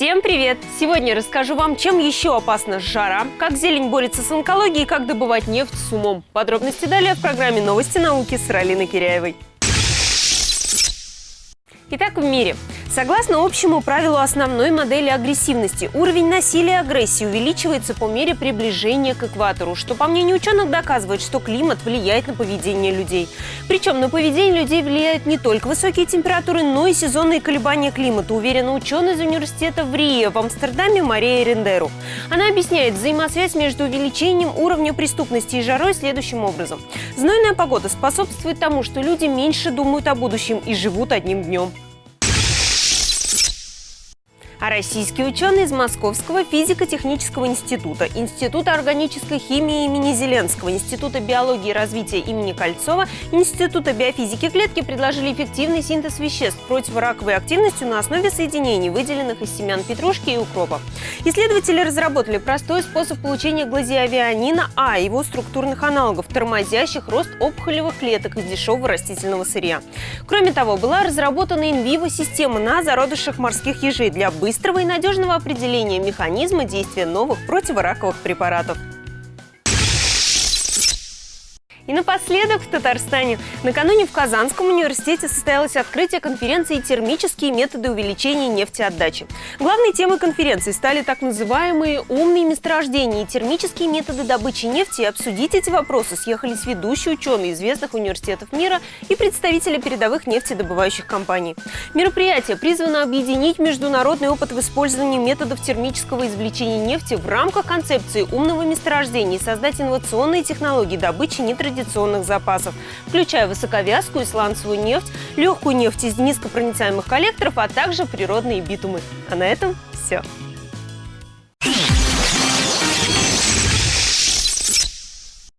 Всем привет! Сегодня расскажу вам, чем еще опасна жара, как зелень борется с онкологией и как добывать нефть с умом. Подробности далее в программе «Новости науки» с Ралиной Киряевой. Итак, в мире. Согласно общему правилу основной модели агрессивности, уровень насилия и агрессии увеличивается по мере приближения к экватору, что, по мнению ученых, доказывает, что климат влияет на поведение людей. Причем на поведение людей влияют не только высокие температуры, но и сезонные колебания климата, уверена ученый из университета в Рие в Амстердаме Мария Рендеру. Она объясняет взаимосвязь между увеличением уровня преступности и жарой следующим образом. Знойная погода способствует тому, что люди меньше думают о будущем и живут одним днем. А российские ученые из Московского физико-технического института, Института органической химии имени Зеленского, Института биологии и развития имени Кольцова, Института биофизики клетки предложили эффективный синтез веществ противораковой активностью на основе соединений, выделенных из семян петрушки и укропа. Исследователи разработали простой способ получения глазиавианина А и его структурных аналогов, тормозящих рост опухолевых клеток из дешевого растительного сырья. Кроме того, была разработана инвиво-система на зародышах морских ежей для быстрого быстрого и надежного определения механизма действия новых противораковых препаратов. И напоследок в Татарстане. Накануне в Казанском университете состоялось открытие конференции «Термические методы увеличения нефтеотдачи». Главной темой конференции стали так называемые «умные месторождения» и термические методы добычи нефти. И обсудить эти вопросы съехались ведущие ученые известных университетов мира и представители передовых нефтедобывающих компаний. Мероприятие призвано объединить международный опыт в использовании методов термического извлечения нефти в рамках концепции умного месторождения и создать инновационные технологии добычи нетрадиционных традиционных запасов, включая высоковязкую сланцевую нефть, легкую нефть из низкопроницаемых коллекторов, а также природные битумы. А на этом все.